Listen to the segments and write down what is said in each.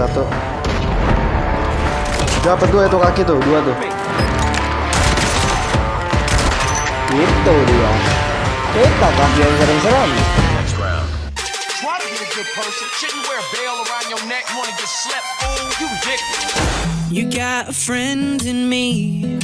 satu. Dapat dua itu kaki tuh, dua tuh. Itu dia. Kita kaki yang serem-serem. You got a friend in me.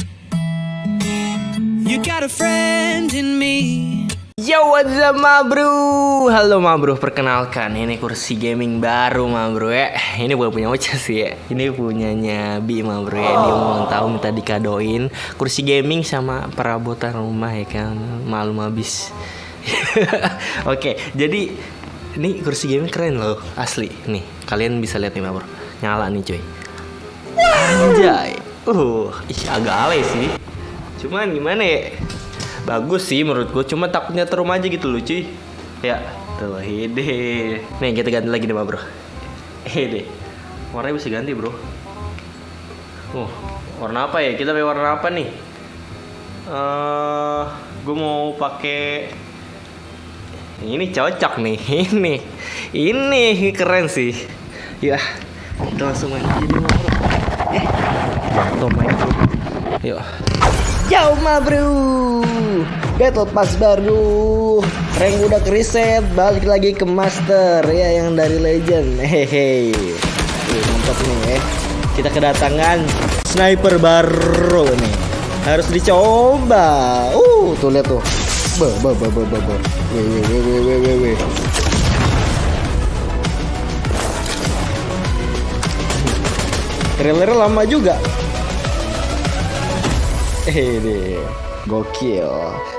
You got a friend in me. Yo what's up ma bro? Halo ma bro perkenalkan. Ini kursi gaming baru ma bro ya. Ini bukan punya Ocha sih ya. Ini punyanya Bi ma bro ya. Dia ulang tahun minta dikadoin. Kursi gaming sama perabotan rumah ya kan? Malum habis. Oke jadi Ini kursi gaming keren loh Asli. Nih kalian bisa lihat nih ma bro. Nyala nih cuy. Anjay. Uh ih agak alay sih. Cuman gimana ya Bagus sih menurut gue, cuma takutnya terum aja gitu loh cuy Ya, tuh hede Nih kita ganti lagi deh bro Hede Warnanya bisa ganti bro Uh, warna apa ya? Kita pakai warna apa nih? Eh, gue mau pakai ini cocok nih, ini, ini keren sih. Ya, kita langsung main aja dulu bro. Eh, main. Yuk. Yo ma bro. Battle Pass baru. Rank udah reset Balik lagi ke Master. Ya yang dari Legend. Hehehe. Mantap nih eh. Kita kedatangan Sniper baru nih. Harus dicoba. Uh tuh lihat tuh. Be be be be be be. Wih wih wih wih wih wih wih Trailernya lama juga Deh, gokil.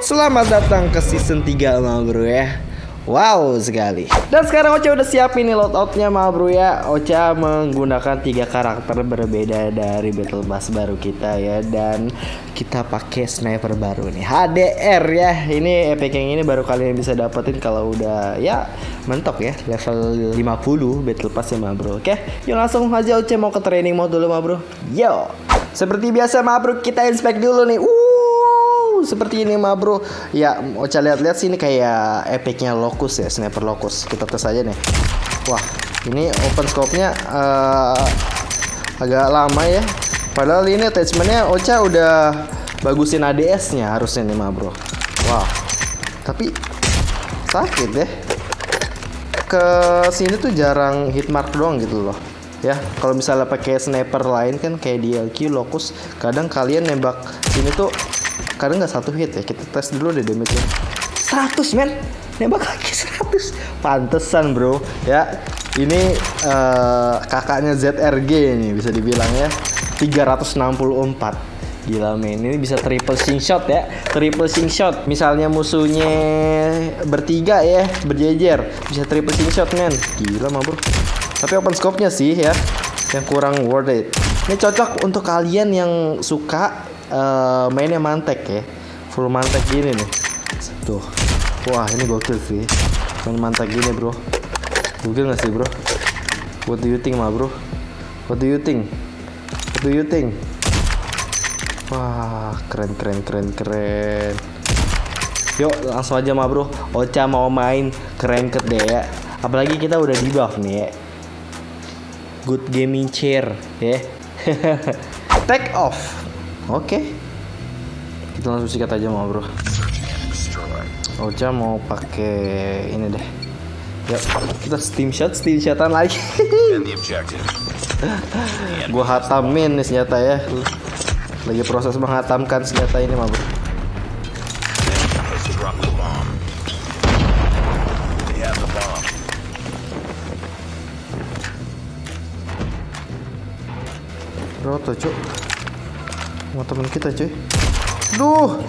Selamat datang ke season 3 ma bro ya. Wow sekali. Dan sekarang Ocha udah siap ini loadoutnya ma bro ya. Ocha menggunakan tiga karakter berbeda dari Battle Pass baru kita ya. Dan kita pakai sniper baru nih. HDR ya. Ini epic yang ini baru kalian bisa dapetin kalau udah ya mentok ya. Level 50 Battle Pass ya ma bro. Oke, yuk langsung aja Ocha mau ke training mode dulu ma bro. Yo. Seperti biasa ma bro kita inspect dulu nih. Uh, seperti ini ma bro. Ya, Ocha lihat-lihat sini kayak epicnya Locus ya, sniper Locus. Kita tes aja nih. Wah, ini open scope-nya eh, agak lama ya. Padahal ini attachmentnya Ocha udah bagusin ADS-nya harusnya nih ma bro. Wah, tapi sakit deh. Ke sini tuh jarang hit mark doang gitu loh ya kalau misalnya pakai sniper lain kan kayak DLQ Locus kadang kalian nembak sini tuh kadang nggak satu hit ya kita tes dulu deh damage nya 100 men! Nembak lagi 100 pantesan bro. Ya ini eh, kakaknya ZRG ini bisa dibilang ya. 364 Gila men, ini bisa triple sing shot ya. Triple sing shot. Misalnya musuhnya bertiga ya Berjejer. Bisa triple sing shot men. Gila mah bro tapi open scope-nya sih ya yang kurang worth it. Ini cocok untuk kalian yang suka uh, mainnya mantek ya. Full mantek gini nih. Tuh. Wah, ini gokil sih. Main mantek gini, Bro. Gokil gak sih, Bro? What do you think, ma, Bro? What do you think? What do you think? Wah, keren keren keren keren. Yuk, langsung aja, ma, Bro. Ocha mau main keren deh ya. Apalagi kita udah di buff nih ya good gaming chair ya. Take off. Oke. Okay. kita langsung sikat aja mau bro. Ocha mau pakai ini deh. Ya kita steam shot steam shotan lagi. Gua hatamin nih senjata ya. Lagi proses menghatamkan senjata ini mah bro Roto cuk. Sama temen kita cuy. Duh!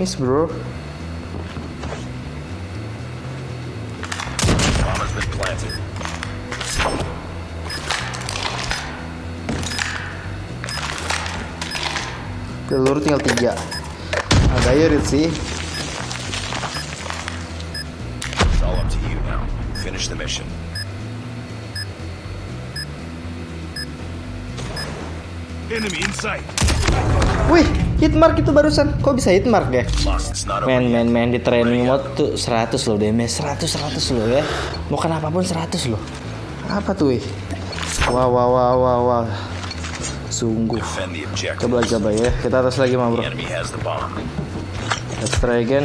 Miss bro. Peluru tinggal tiga. Agak irit sih. It's all up to you now. Finish the mission. Enemy in sight. Wih, hitmark itu barusan. Kok bisa hitmark ya? Men, men, men di training mode tuh 100 loh damage 100 100 loh ya. Mau kena apa pun 100 loh. Apa tuh, wih? Wah, wah, wah, wah, wah. Sungguh. The objective. Coba coba ya. Kita atas lagi, mah, bro. Let's try again.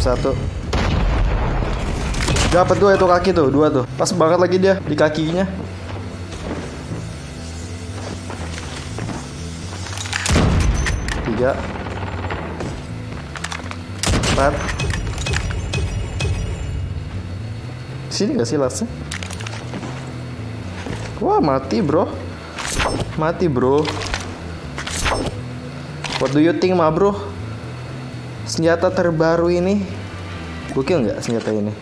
Satu. Dapat dua itu kaki tuh, dua tuh. Pas banget lagi dia di kakinya. Tiga. Empat. Sini gak sih lasnya? Wah mati bro. Mati bro. What do you think, ma bro? Senjata terbaru ini gokil nggak senjata ini?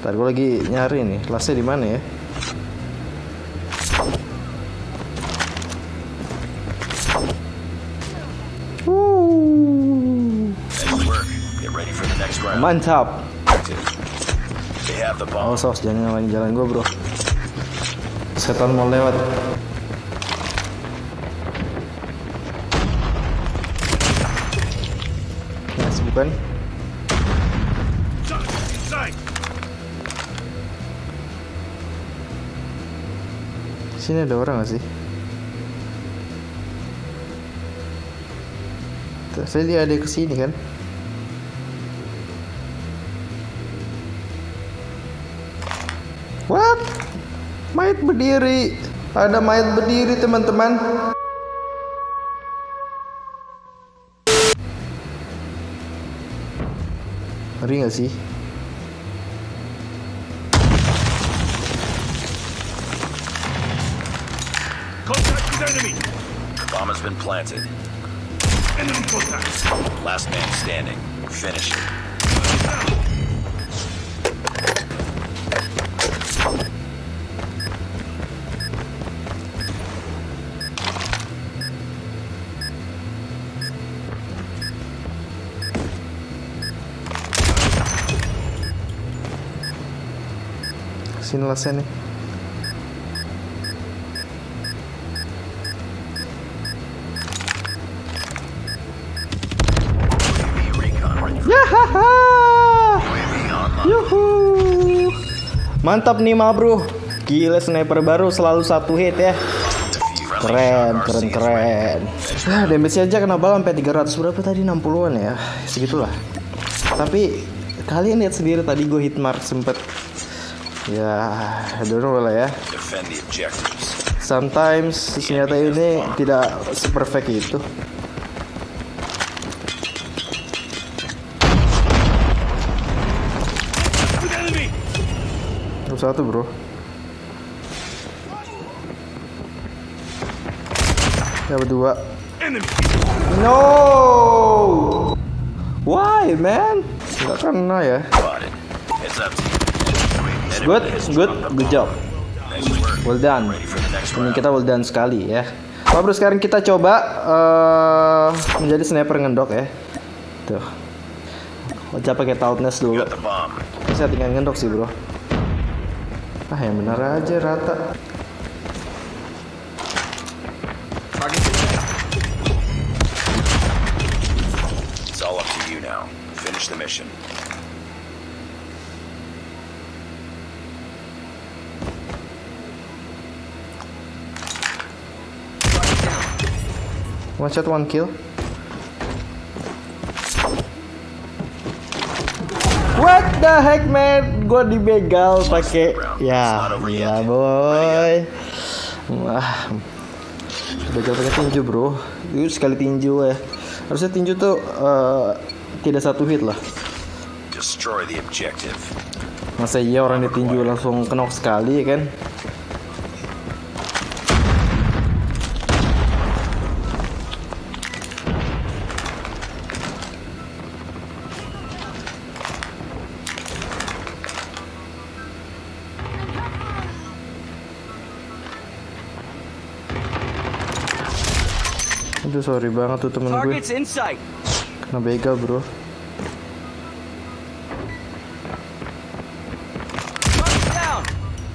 Ntar gue lagi nyari nih, lasnya di mana ya? Mantap. Oh sos, jangan ngalahin jalan gue bro. Setan mau lewat. Nice bukan? Sini ada orang gak sih? Lihat ada ke sini kan? Berdiri. Ada mayat berdiri, teman-teman. Ngeri gak sih? Bomb has been planted. Last man standing. Finish it. Sini online. Yuhu! Mantap nih ma bro. Gila sniper baru selalu satu hit ya. Keren, keren, keren. Nah, damage aja kena bal sampai 300 berapa tadi 60-an ya. Segitulah. Tapi kalian lihat sendiri tadi gue hit mark sempet ya know lah ya. Sometimes senjata ini tidak seperfect itu. Satu bro. Ya berdua. No. Why man? Gak kena ya. Good, good, good job. Well done. Ini kita well done sekali ya. Pak bro sekarang kita coba eh, menjadi sniper ngendok ya. Tuh. Wajah pakai tautness dulu. Saya tinggal ngendok sih bro. Ah yang benar aja rata. It's all up to you now. Finish the mission. One shot one kill. What the heck man? Gua dibegal pakai ya, iya boy. Wah, begal pakai tinju bro. Itu sekali tinju ya. Harusnya tinju tuh eh, tidak satu hit lah. Destroy the objective. Masa iya orang ditinju langsung kenok sekali ya kan? Aduh sorry banget tuh temen gue. Kena begal bro.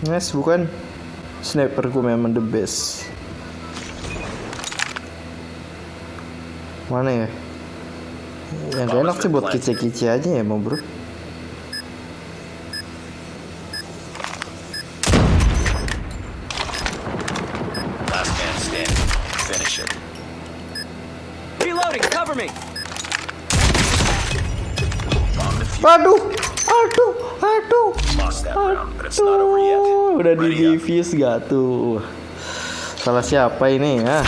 Nice bukan Sniperku memang the best. Mana ya? Yang enak sih buat kice-kice aja ya, mau bro. Udah di defuse gak tuh? Salah siapa ini ya?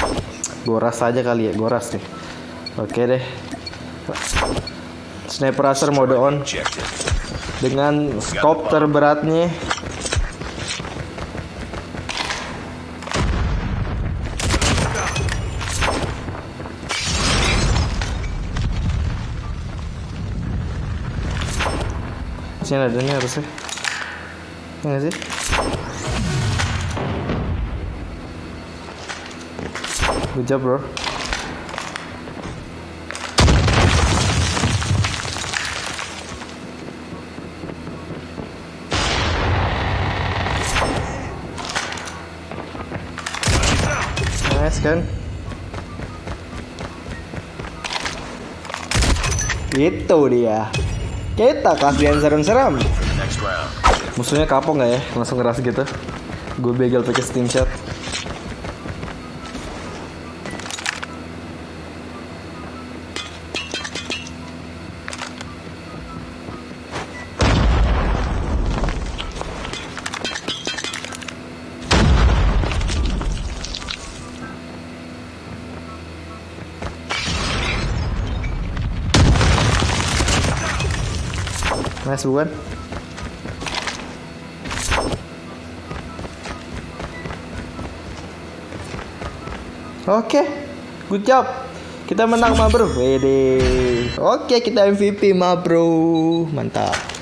Goras aja kali ya, goras nih. Oke deh. Sniper Racer mode on dengan scope terberatnya. Sini ada nih harusnya. Ya nggak sih? Good job bro. Nice kan? Itu dia. Kita kasihan serem-serem. Musuhnya kapok nggak ya? Langsung ngeras gitu. Gue begal pakai steam shot. Nice bukan? Oke, good job. Kita menang ma bro. Wede. Oke, kita MVP ma bro. Mantap.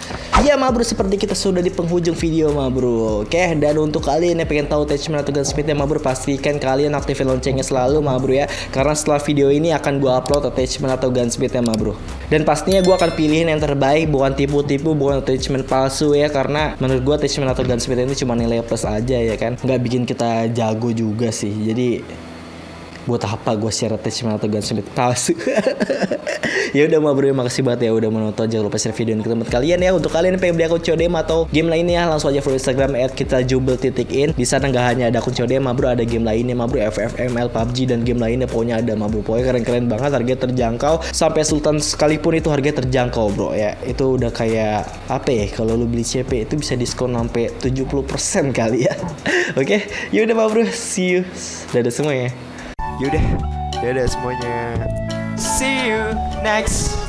Iya ma bro, seperti kita sudah di penghujung video ma bro. Oke, dan untuk kalian yang pengen tahu attachment atau gunsmithnya ma bro Pastikan kalian aktifin loncengnya selalu ma bro ya. Karena setelah video ini akan gua upload attachment atau gunsmithnya ma bro. Dan pastinya gua akan pilihin yang terbaik Bukan tipu-tipu, bukan attachment palsu ya. Karena menurut gua attachment atau gunsmith ini cuma nilai plus aja ya kan? Nggak bikin kita jago juga sih. Jadi buat apa gue share attachment atau gunsmith palsu. Ya udah bro makasih banget ya udah menonton. Jangan lupa share video ini ke teman kalian ya. Untuk kalian yang pengen beli akun CODM atau game lainnya langsung aja follow instagram at kita jubel titik in. Di sana nggak hanya ada akun CODM bro ada game lainnya ma bro FFML PUBG dan game lainnya. Pokoknya ada ma bro. Pokoknya keren-keren banget harganya terjangkau. Sampai sultan sekalipun itu harganya terjangkau bro ya. Itu udah kayak apa ya kalau lu beli CP itu bisa diskon sampai 70% kali ya. Oke? Ya udah ma bro. See you. Dadah semua ya Yaudah, dadah semuanya. See you next